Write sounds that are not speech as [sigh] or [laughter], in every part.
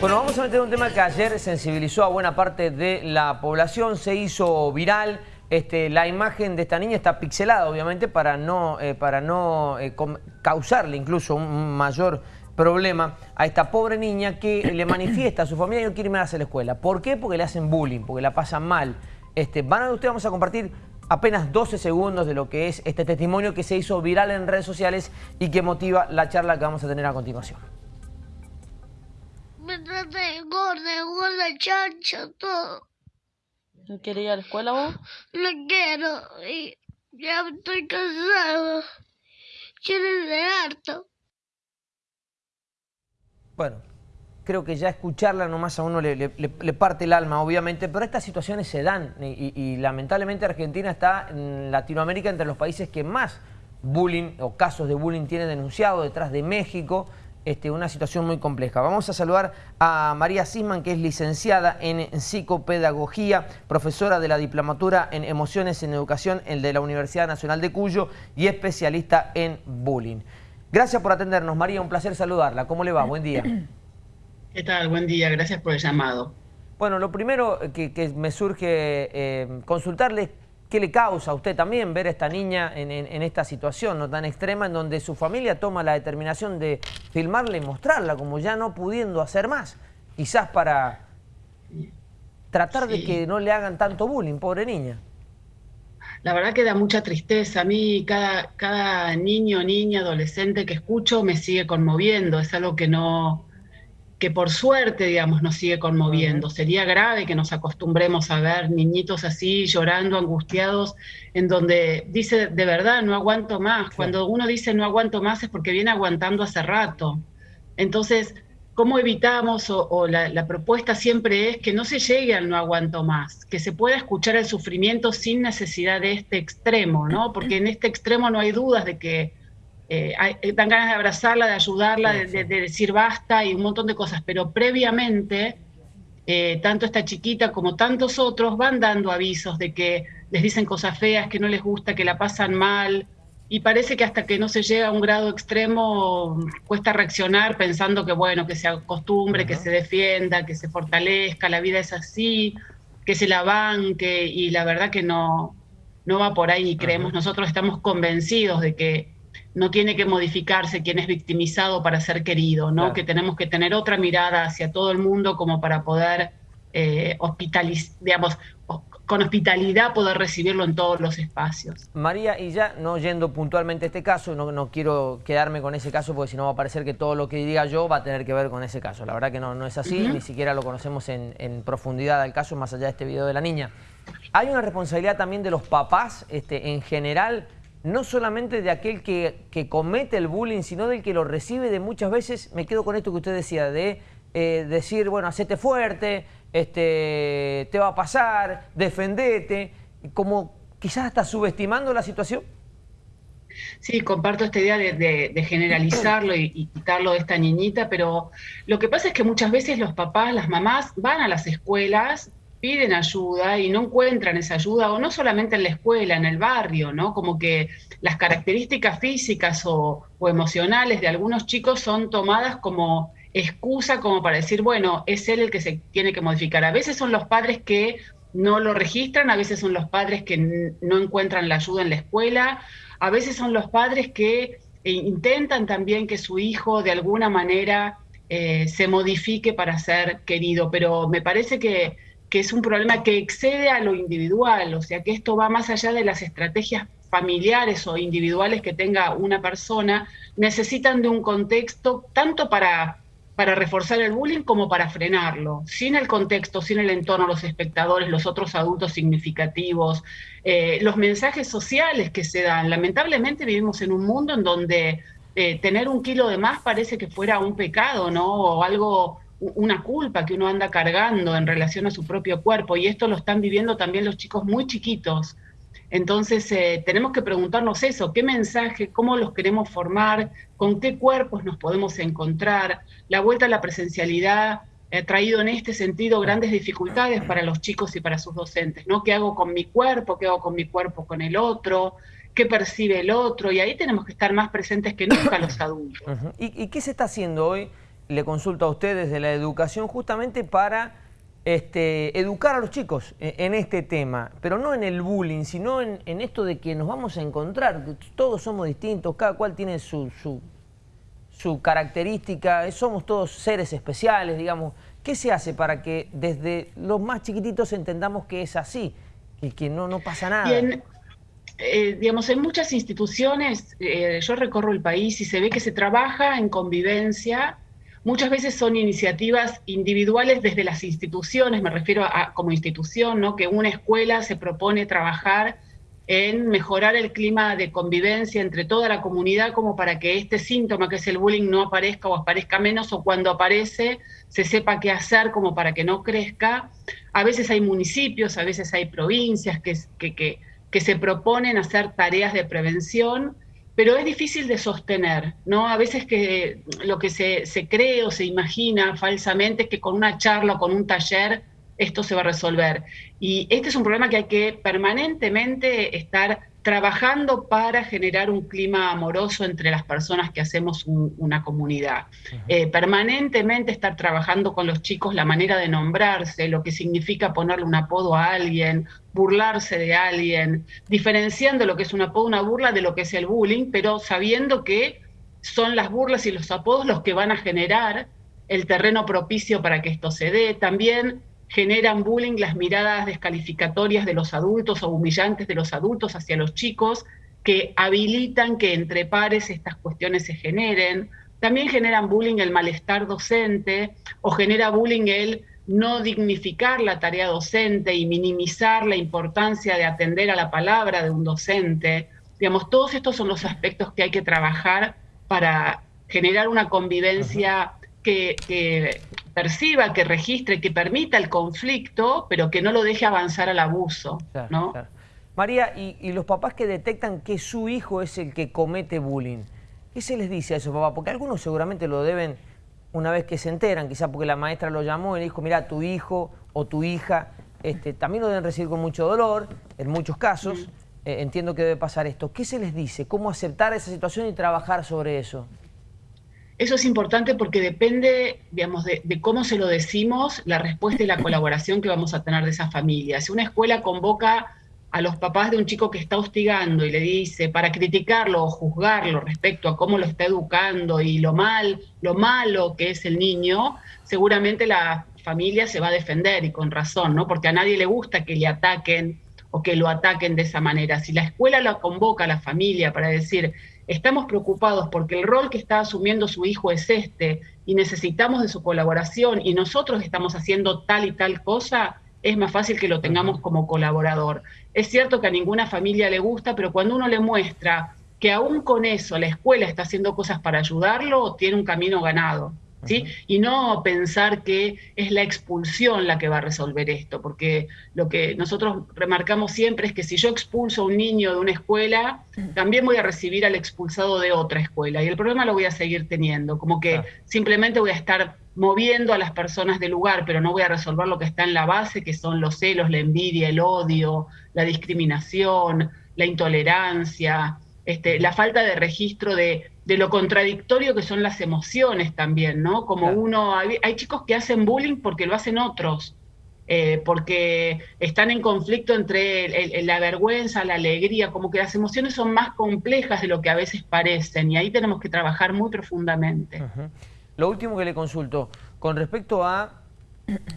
Bueno, vamos a meter un tema que ayer sensibilizó a buena parte de la población, se hizo viral. Este, la imagen de esta niña está pixelada, obviamente, para no, eh, para no eh, causarle incluso un mayor problema a esta pobre niña que le manifiesta a su familia que no quiere más a la escuela. ¿Por qué? Porque le hacen bullying, porque la pasan mal. Este, van a usted, vamos a compartir apenas 12 segundos de lo que es este testimonio que se hizo viral en redes sociales y que motiva la charla que vamos a tener a continuación me trata de gorda, gorda, chancha, todo. ¿No quieres ir a la escuela vos? No quiero, y ya estoy cansado. Quiero de harto. Bueno, creo que ya escucharla nomás a uno le, parte el alma, obviamente, pero estas situaciones se dan y, y, lamentablemente Argentina está en Latinoamérica entre los países que más bullying o casos de bullying tiene denunciado, detrás de México, este, una situación muy compleja. Vamos a saludar a María Sisman, que es licenciada en psicopedagogía, profesora de la diplomatura en emociones en educación de la Universidad Nacional de Cuyo y especialista en bullying. Gracias por atendernos, María, un placer saludarla. ¿Cómo le va? Buen día. [clears throat] ¿Qué tal? Buen día, gracias por el llamado. Bueno, lo primero que, me surge eh, consultarle ¿Qué le causa a usted también ver a esta niña en, esta situación no tan extrema en donde su familia toma la determinación de filmarla y mostrarla como ya no pudiendo hacer más? Quizás para tratar de que no le hagan tanto bullying, pobre niña. La verdad que da mucha tristeza. A mí cada, cada niño, niña, adolescente que escucho me sigue conmoviendo. Es algo que no, que por suerte, digamos, nos sigue conmoviendo. Sería grave que nos acostumbremos a ver niñitos así llorando, angustiados, en donde dice, de verdad, no aguanto más. Cuando uno dice no aguanto más es porque viene aguantando hace rato. Entonces, ¿cómo evitamos? O, la, la, propuesta siempre es que no se llegue al no aguanto más, que se pueda escuchar el sufrimiento sin necesidad de este extremo, ¿no? Porque en este extremo no hay dudas de que eh, eh, dan ganas de abrazarla, de ayudarla, de, decir basta y un montón de cosas, pero previamente, eh, tanto esta chiquita como tantos otros van dando avisos de que les dicen cosas feas, que no les gusta, que la pasan mal, y parece que hasta que no se llega a un grado extremo cuesta reaccionar pensando que bueno, que se acostumbre, que se defienda, que se fortalezca, la vida es así, que se la banque, y la verdad que no, no va por ahí, creemos, nosotros estamos convencidos de que no tiene que modificarse quien es victimizado para ser querido, ¿no? Que tenemos que tener otra mirada hacia todo el mundo como para poder eh, hospitalizar, digamos, con hospitalidad poder recibirlo en todos los espacios. María, y ya no yendo puntualmente a este caso, no, no quiero quedarme con ese caso porque si no va a parecer que todo lo que diga yo va a tener que ver con ese caso. La verdad que no, no es así, ni siquiera lo conocemos en, en profundidad al caso, más allá de este video de la niña. Hay una responsabilidad también de los papás este, en general no solamente de aquel que, comete el bullying, sino del que lo recibe de muchas veces, me quedo con esto que usted decía, de eh, decir, bueno, hacete fuerte, este, te va a pasar, defendete, como quizás hasta subestimando la situación. Sí, comparto esta idea de, generalizarlo y, y, quitarlo de esta niñita, pero lo que pasa es que muchas veces los papás, las mamás van a las escuelas piden ayuda y no encuentran esa ayuda, o no solamente en la escuela, en el barrio, ¿no? Como que las características físicas o, emocionales de algunos chicos son tomadas como excusa, como para decir, bueno, es él el que se tiene que modificar. A veces son los padres que no lo registran, a veces son los padres que no encuentran la ayuda en la escuela, a veces son los padres que eh, intentan también que su hijo de alguna manera eh, se modifique para ser querido, pero me parece que que es un problema que excede a lo individual, o sea que esto va más allá de las estrategias familiares o individuales que tenga una persona, necesitan de un contexto tanto para, para reforzar el bullying como para frenarlo. Sin el contexto, sin el entorno, los espectadores, los otros adultos significativos, eh, los mensajes sociales que se dan. Lamentablemente vivimos en un mundo en donde eh, tener un kilo de más parece que fuera un pecado, ¿no? O algo una culpa que uno anda cargando en relación a su propio cuerpo y esto lo están viviendo también los chicos muy chiquitos. Entonces eh, tenemos que preguntarnos eso, qué mensaje, cómo los queremos formar, con qué cuerpos nos podemos encontrar. La vuelta a la presencialidad ha traído en este sentido grandes dificultades para los chicos y para sus docentes, ¿no? ¿Qué hago con mi cuerpo? ¿Qué hago con mi cuerpo con el otro? ¿Qué percibe el otro? Y ahí tenemos que estar más presentes que nunca los adultos. ¿Y, ¿Y, qué se está haciendo hoy le consulto a ustedes de la educación justamente para este, educar a los chicos en, este tema, pero no en el bullying, sino en, esto de que nos vamos a encontrar, todos somos distintos, cada cual tiene su, su, característica, somos todos seres especiales, digamos. ¿Qué se hace para que desde los más chiquititos entendamos que es así, que, que no, no pasa nada? Eh, digamos, en muchas instituciones, eh, yo recorro el país y se ve que se trabaja en convivencia. Muchas veces son iniciativas individuales desde las instituciones, me refiero a como institución, ¿no? que una escuela se propone trabajar en mejorar el clima de convivencia entre toda la comunidad como para que este síntoma que es el bullying no aparezca o aparezca menos o cuando aparece se sepa qué hacer como para que no crezca. A veces hay municipios, a veces hay provincias que, que, que que se proponen hacer tareas de prevención, pero es difícil de sostener, ¿no? A veces que lo que se, se cree o se imagina falsamente es que con una charla o con un taller esto se va a resolver. Y este es un problema que hay que permanentemente estar trabajando para generar un clima amoroso entre las personas que hacemos una comunidad. Eh, permanentemente estar trabajando con los chicos la manera de nombrarse, lo que significa ponerle un apodo a alguien, burlarse de alguien, diferenciando lo que es un apodo, una burla de lo que es el bullying, pero sabiendo que son las burlas y los apodos los que van a generar el terreno propicio para que esto se dé. También generan bullying las miradas descalificatorias de los adultos o humillantes de los adultos hacia los chicos, que habilitan que entre pares estas cuestiones se generen. También generan bullying el malestar docente o genera bullying el no dignificar la tarea docente y minimizar la importancia de atender a la palabra de un docente. Digamos, todos estos son los aspectos que hay que trabajar para generar una convivencia que, que, perciba, que registre, que permita el conflicto, pero que no lo deje avanzar al abuso. ¿no? María, y, los papás que detectan que su hijo es el que comete bullying, ¿qué se les dice a esos papás? Porque algunos seguramente lo deben, una vez que se enteran, quizá porque la maestra lo llamó y le dijo, mira, tu hijo o tu hija, este, también lo deben recibir con mucho dolor, en muchos casos. Mm. Eh, entiendo que debe pasar esto. ¿Qué se les dice? ¿Cómo aceptar esa situación y trabajar sobre eso? Eso es importante porque depende, digamos, de, cómo se lo decimos, la respuesta y la colaboración que vamos a tener de esa familia. Si una escuela convoca a los papás de un chico que está hostigando y le dice para criticarlo o juzgarlo respecto a cómo lo está educando y lo mal, lo malo que es el niño, seguramente la familia se va a defender y con razón, ¿no? Porque a nadie le gusta que le ataquen o que lo ataquen de esa manera. Si la escuela lo convoca a la familia para decir, estamos preocupados porque el rol que está asumiendo su hijo es este y necesitamos de su colaboración y nosotros estamos haciendo tal y tal cosa, es más fácil que lo tengamos como colaborador. Es cierto que a ninguna familia le gusta, pero cuando uno le muestra que aún con eso la escuela está haciendo cosas para ayudarlo, tiene un camino ganado. Y no pensar que es la expulsión la que va a resolver esto, porque lo que nosotros remarcamos siempre es que si yo expulso a un niño de una escuela, también voy a recibir al expulsado de otra escuela, y el problema lo voy a seguir teniendo, como que simplemente voy a estar moviendo a las personas del lugar, pero no voy a resolver lo que está en la base, que son los celos, la envidia, el odio, la discriminación, la intolerancia, este, la falta de registro de de lo contradictorio que son las emociones también, ¿no? Como uno, hay, chicos que hacen bullying porque lo hacen otros, eh, porque están en conflicto entre la vergüenza, la alegría, como que las emociones son más complejas de lo que a veces parecen y ahí tenemos que trabajar muy profundamente. Lo último que le consulto, con respecto a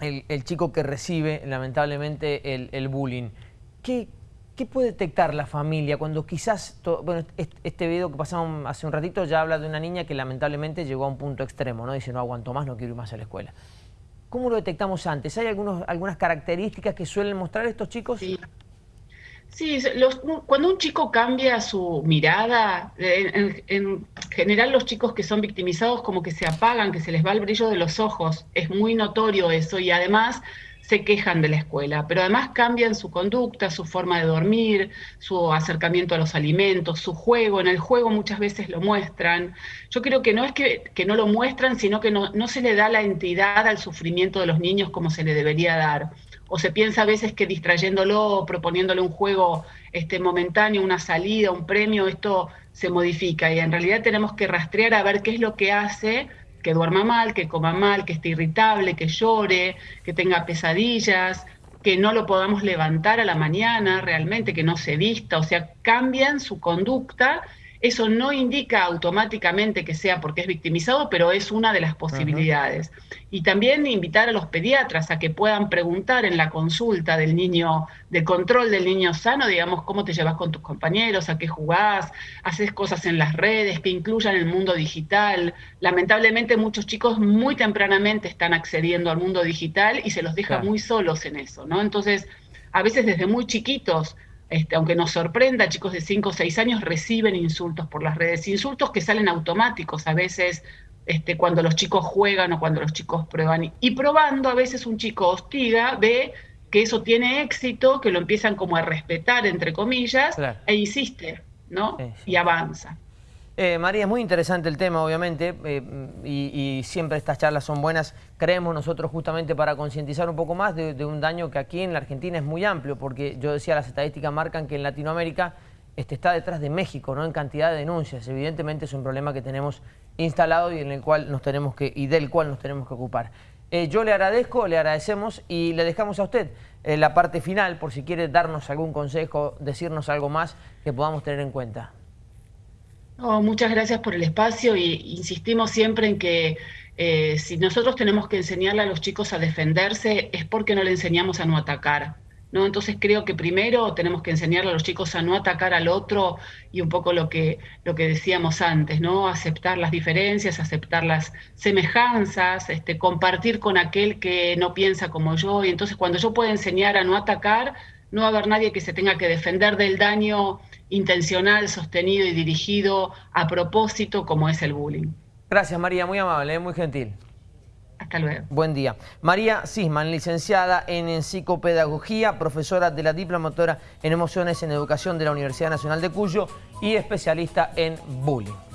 el, chico que recibe lamentablemente el, el bullying, ¿qué, ¿Qué puede detectar la familia cuando quizás, bueno, este video que pasamos hace un ratito ya habla de una niña que lamentablemente llegó a un punto extremo, ¿no? Dice, no aguanto más, no quiero ir más a la escuela. ¿Cómo lo detectamos antes? ¿Hay algunos, algunas características que suelen mostrar estos chicos? Sí, sí cuando un chico cambia su mirada, en, en, general los chicos que son victimizados como que se apagan, que se les va el brillo de los ojos, es muy notorio eso y además se quejan de la escuela, pero además cambian su conducta, su forma de dormir, su acercamiento a los alimentos, su juego. En el juego muchas veces lo muestran. Yo creo que no es que, no lo muestran, sino que no, no se le da la entidad al sufrimiento de los niños como se le debería dar. O se piensa a veces que distrayéndolo, proponiéndole un juego este, momentáneo, una salida, un premio, esto se modifica. Y en realidad tenemos que rastrear a ver qué es lo que hace que duerma mal, que coma mal, que esté irritable, que llore, que tenga pesadillas, que no lo podamos levantar a la mañana realmente, que no se vista, o sea, cambian su conducta eso no indica automáticamente que sea porque es victimizado, pero es una de las posibilidades. Y también invitar a los pediatras a que puedan preguntar en la consulta del niño, de control del niño sano, digamos, cómo te llevas con tus compañeros, a qué jugás, haces cosas en las redes, que incluyan el mundo digital. Lamentablemente muchos chicos muy tempranamente están accediendo al mundo digital y se los deja muy solos en eso, ¿no? Entonces, a veces desde muy chiquitos este, aunque nos sorprenda, chicos de 5 o 6 años reciben insultos por las redes, insultos que salen automáticos a veces este, cuando los chicos juegan o cuando los chicos prueban. Y probando, a veces un chico hostiga, ve que eso tiene éxito, que lo empiezan como a respetar, entre comillas, e insiste, ¿no? Y avanza. Eh, María, es muy interesante el tema, obviamente, eh, y, siempre estas charlas son buenas. Creemos nosotros justamente para concientizar un poco más de, un daño que aquí en la Argentina es muy amplio, porque yo decía, las estadísticas marcan que en Latinoamérica este, está detrás de México, ¿no? En cantidad de denuncias. Evidentemente es un problema que tenemos instalado y, en el cual nos tenemos que, y del cual nos tenemos que ocupar. Eh, yo le agradezco, le agradecemos y le dejamos a usted la parte final, por si quiere darnos algún consejo, decirnos algo más que podamos tener en cuenta muchas gracias por el espacio y insistimos siempre en que eh, si nosotros tenemos que enseñarle a los chicos a defenderse es porque no le enseñamos a no atacar. ¿no? Entonces creo que primero tenemos que enseñarle a los chicos a no atacar al otro y un poco lo que, lo que decíamos antes, ¿no? aceptar las diferencias, aceptar las semejanzas, este, compartir con aquel que no piensa como yo. Y entonces cuando yo puedo enseñar a no atacar, no va a haber nadie que se tenga que defender del daño intencional, sostenido y dirigido a propósito como es el bullying. Gracias María, muy amable, ¿eh? muy gentil. Hasta luego. Buen día. María Sisman, licenciada en psicopedagogía, profesora de la diplomatura en emociones en educación de la Universidad Nacional de Cuyo y especialista en bullying.